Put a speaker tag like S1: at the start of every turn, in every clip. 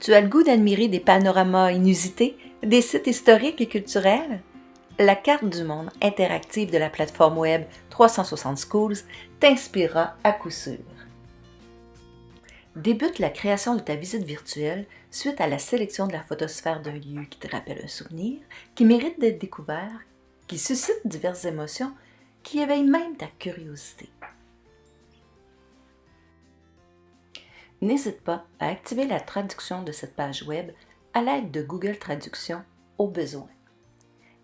S1: Tu as le goût d'admirer des panoramas inusités, des sites historiques et culturels? La carte du monde interactive de la plateforme web 360 Schools t'inspirera à coup sûr. Débute la création de ta visite virtuelle suite à la sélection de la photosphère d'un lieu qui te rappelle un souvenir, qui mérite d'être découvert, qui suscite diverses émotions, qui éveille même ta curiosité. N'hésite pas à activer la traduction de cette page web à l'aide de Google Traduction au besoin.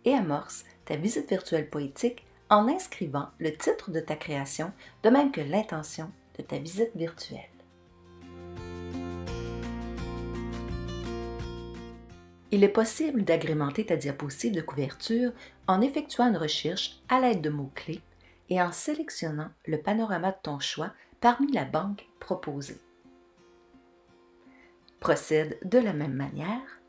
S1: Et amorce ta visite virtuelle poétique en inscrivant le titre de ta création, de même que l'intention de ta visite virtuelle. Il est possible d'agrémenter ta diapositive de couverture en effectuant une recherche à l'aide de mots-clés et en sélectionnant le panorama de ton choix parmi la banque proposée. Procède de la même manière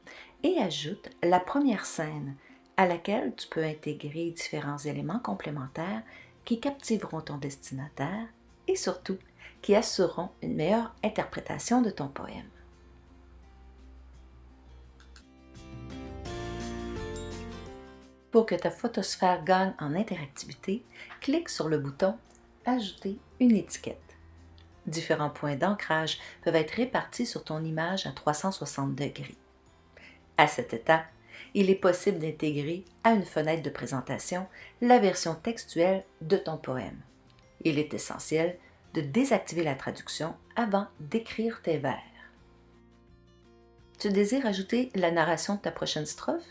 S1: et ajoute la première scène à laquelle tu peux intégrer différents éléments complémentaires qui captiveront ton destinataire et surtout qui assureront une meilleure interprétation de ton poème. Pour que ta photosphère gagne en interactivité, clique sur le bouton Ajouter une étiquette. Différents points d'ancrage peuvent être répartis sur ton image à 360 degrés. À cette étape, il est possible d'intégrer à une fenêtre de présentation la version textuelle de ton poème. Il est essentiel de désactiver la traduction avant d'écrire tes vers. Tu désires ajouter la narration de ta prochaine strophe?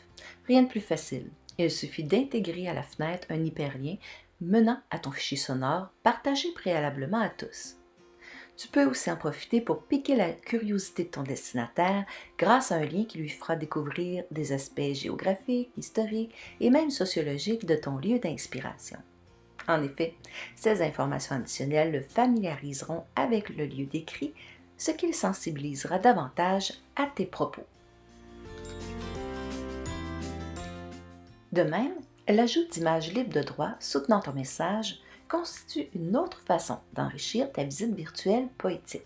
S1: Rien de plus facile. Il suffit d'intégrer à la fenêtre un hyperlien menant à ton fichier sonore partagé préalablement à tous. Tu peux aussi en profiter pour piquer la curiosité de ton destinataire grâce à un lien qui lui fera découvrir des aspects géographiques, historiques et même sociologiques de ton lieu d'inspiration. En effet, ces informations additionnelles le familiariseront avec le lieu décrit, ce qui le sensibilisera davantage à tes propos. De même, l'ajout d'images libres de droit soutenant ton message constitue une autre façon d'enrichir ta visite virtuelle poétique.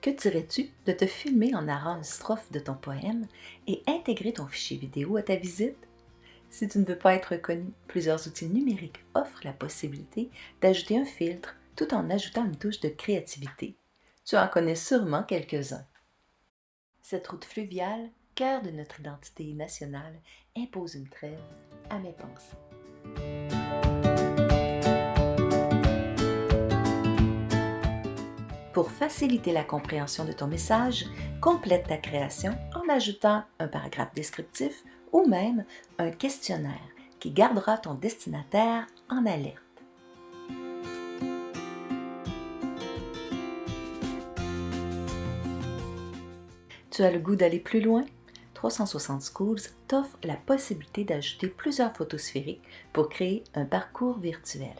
S1: Que dirais-tu de te filmer en narrant une strophe de ton poème et intégrer ton fichier vidéo à ta visite? Si tu ne veux pas être reconnu, plusieurs outils numériques offrent la possibilité d'ajouter un filtre tout en ajoutant une touche de créativité. Tu en connais sûrement quelques-uns. Cette route fluviale, cœur de notre identité nationale, impose une trêve à mes pensées. Pour faciliter la compréhension de ton message, complète ta création en ajoutant un paragraphe descriptif ou même un questionnaire qui gardera ton destinataire en alerte. Tu as le goût d'aller plus loin? 360 Schools t'offre la possibilité d'ajouter plusieurs photos sphériques pour créer un parcours virtuel.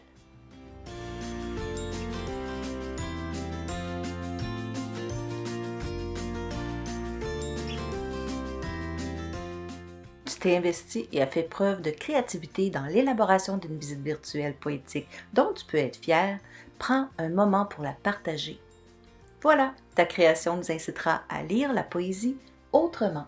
S1: Tu t'es investi et as fait preuve de créativité dans l'élaboration d'une visite virtuelle poétique dont tu peux être fier. Prends un moment pour la partager voilà, ta création nous incitera à lire la poésie autrement.